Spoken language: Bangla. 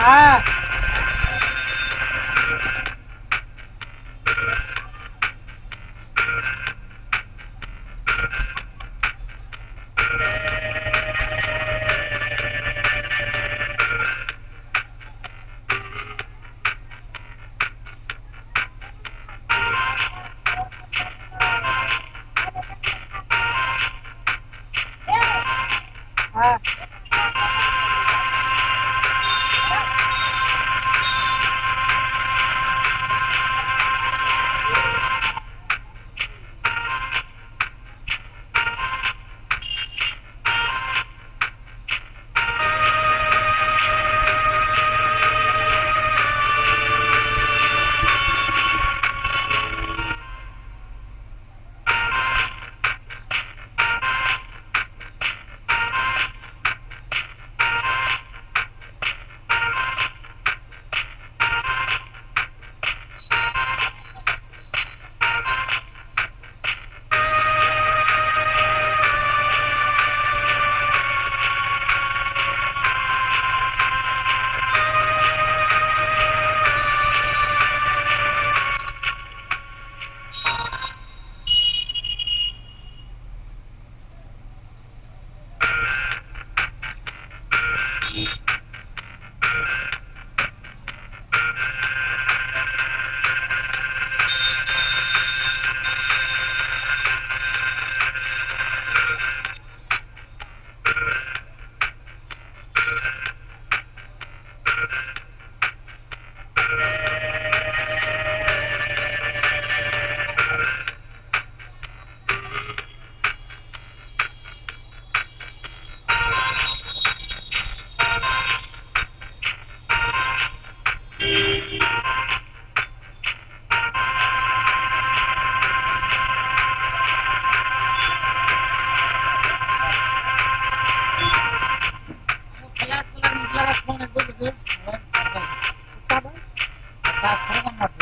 ああ啊。হ্যাঁ খেলা খেলা খেলা ফোন একবার ราคา